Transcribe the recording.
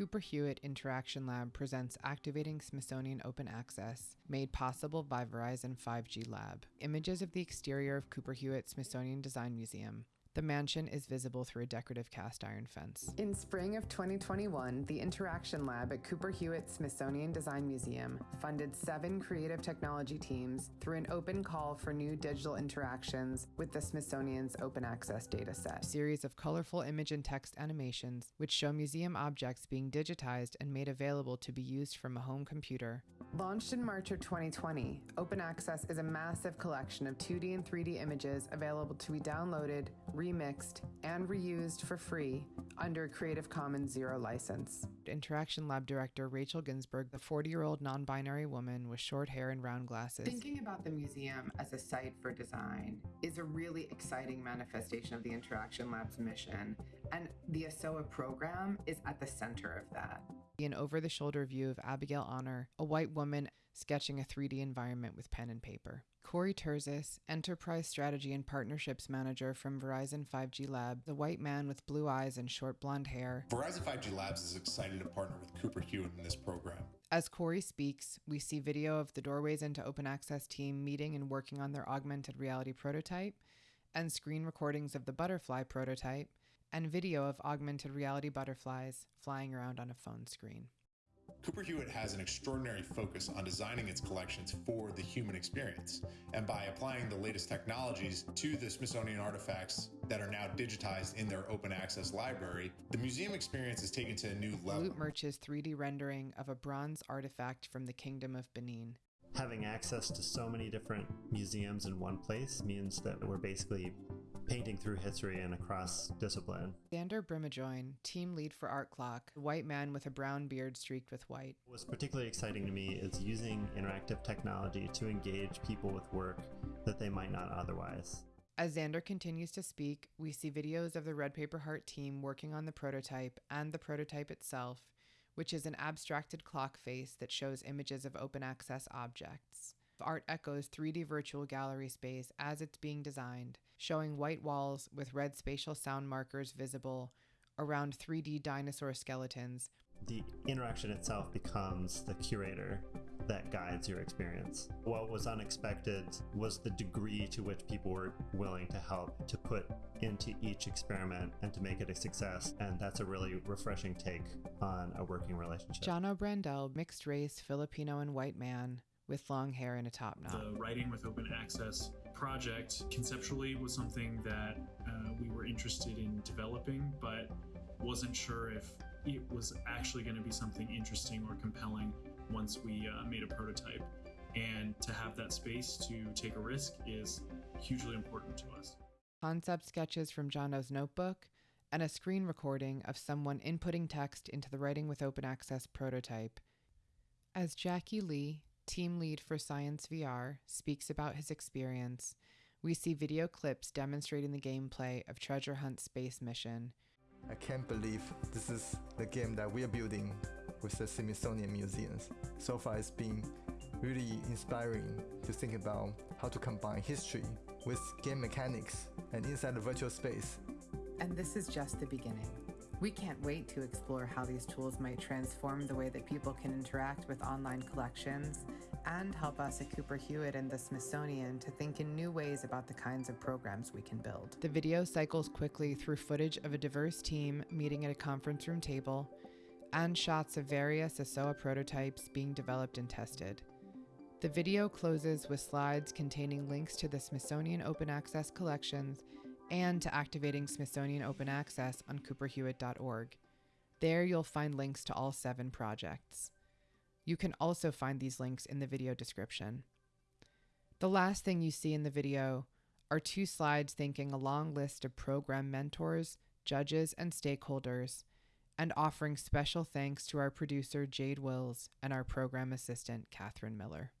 Cooper Hewitt Interaction Lab presents Activating Smithsonian Open Access, made possible by Verizon 5G Lab. Images of the exterior of Cooper Hewitt Smithsonian Design Museum. The mansion is visible through a decorative cast iron fence. In spring of 2021, the Interaction Lab at Cooper Hewitt Smithsonian Design Museum funded seven creative technology teams through an open call for new digital interactions with the Smithsonian's open access dataset. A series of colorful image and text animations which show museum objects being digitized and made available to be used from a home computer. Launched in March of 2020, Open Access is a massive collection of 2D and 3D images available to be downloaded, remixed, and reused for free under Creative Commons Zero license. Interaction Lab Director Rachel Ginsberg, the 40 year old non binary woman with short hair and round glasses. Thinking about the museum as a site for design is a really exciting manifestation of the Interaction Lab's mission, and the ASOA program is at the center of that. An over the shoulder view of Abigail Honor, a white woman sketching a 3D environment with pen and paper. Corey Terzis, Enterprise Strategy and Partnerships Manager from Verizon 5G Lab, the white man with blue eyes and short blonde hair. Verizon 5G Labs is excited to partner with Cooper Hewitt in this program. As Corey speaks, we see video of the Doorways into Open Access team meeting and working on their augmented reality prototype, and screen recordings of the butterfly prototype, and video of augmented reality butterflies flying around on a phone screen. Cooper Hewitt has an extraordinary focus on designing its collections for the human experience. And by applying the latest technologies to the Smithsonian artifacts that are now digitized in their open access library, the museum experience is taken to a new level. Loot Merch's 3D rendering of a bronze artifact from the Kingdom of Benin. Having access to so many different museums in one place means that we're basically painting through history and across discipline. Zander Brimijoin, team lead for Art Clock, a white man with a brown beard streaked with white. What's particularly exciting to me is using interactive technology to engage people with work that they might not otherwise. As Zander continues to speak, we see videos of the Red Paper Heart team working on the prototype and the prototype itself, which is an abstracted clock face that shows images of open access objects. Art echoes 3D virtual gallery space as it's being designed, showing white walls with red spatial sound markers visible around 3D dinosaur skeletons. The interaction itself becomes the curator that guides your experience. What was unexpected was the degree to which people were willing to help to put into each experiment and to make it a success. And that's a really refreshing take on a working relationship. Jono Brandel, mixed race, Filipino and white man, with long hair and a top knot. The Writing with Open Access project conceptually was something that uh, we were interested in developing, but wasn't sure if it was actually going to be something interesting or compelling once we uh, made a prototype. And to have that space to take a risk is hugely important to us. Concept sketches from Jono's notebook and a screen recording of someone inputting text into the Writing with Open Access prototype. As Jackie Lee, team lead for Science VR, speaks about his experience, we see video clips demonstrating the gameplay of Treasure Hunt Space Mission. I can't believe this is the game that we're building with the Smithsonian Museums. So far, it's been really inspiring to think about how to combine history with game mechanics and inside the virtual space. And this is just the beginning. We can't wait to explore how these tools might transform the way that people can interact with online collections and help us at Cooper Hewitt and the Smithsonian to think in new ways about the kinds of programs we can build. The video cycles quickly through footage of a diverse team meeting at a conference room table and shots of various ASOA prototypes being developed and tested. The video closes with slides containing links to the Smithsonian Open Access collections and to activating Smithsonian Open Access on cooperhewitt.org. There you'll find links to all seven projects. You can also find these links in the video description. The last thing you see in the video are two slides thanking a long list of program mentors, judges, and stakeholders, and offering special thanks to our producer Jade Wills and our program assistant Catherine Miller.